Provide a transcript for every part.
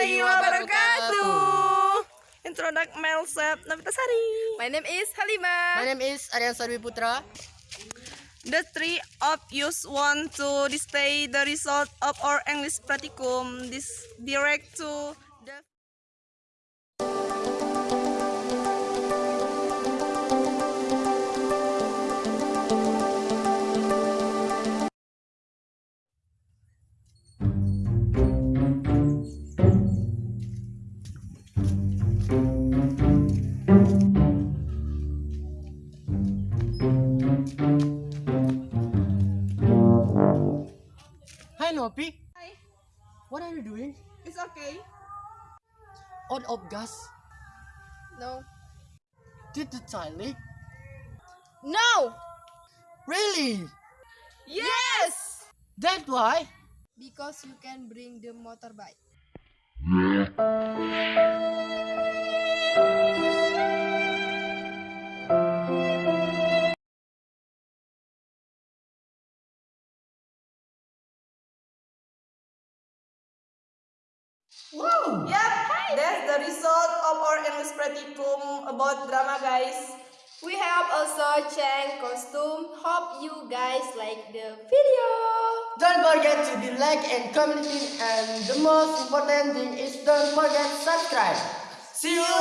warahmatullahi wabarakatuh. Introduct myself, Navitasari. My name is Halima. My name is Aryan Sarwi Putra. The three of you want to display the result of our English practicum. This direct to Hi Nopi. Hi. What are you doing? It's okay. On off gas? No. Did the child leak? No. Really? Yes. That's why? Because you can bring the motorbike. Yep, that's the result of our English practicum about drama, guys. We have also changed costume. Hope you guys like the video. Don't forget to be like and commenting and the most important thing is don't forget subscribe. See you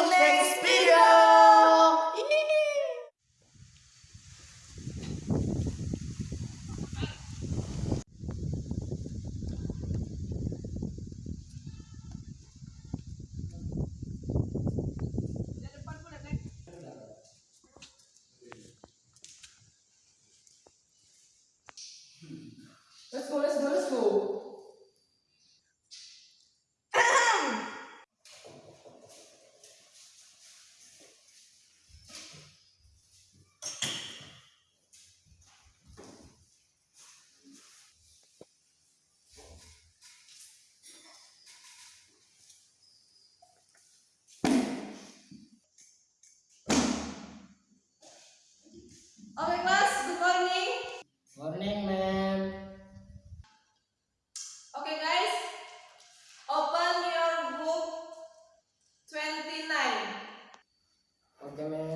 Okay, ma'am.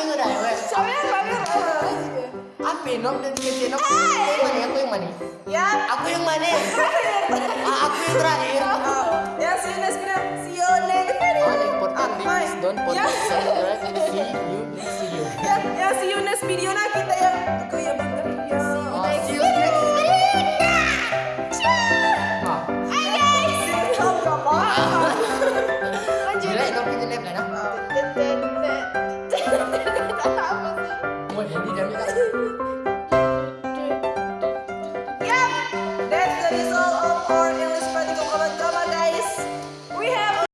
Aku yang mana? Aku yang manis. Ya. Aku yang mana? Ah, aku terakhir. Ya sini sini. See you next video. important thing is don't. See you, see you. Ya, ya see you next video nah kita yang aku ya, yang 정말 팬이 됩니다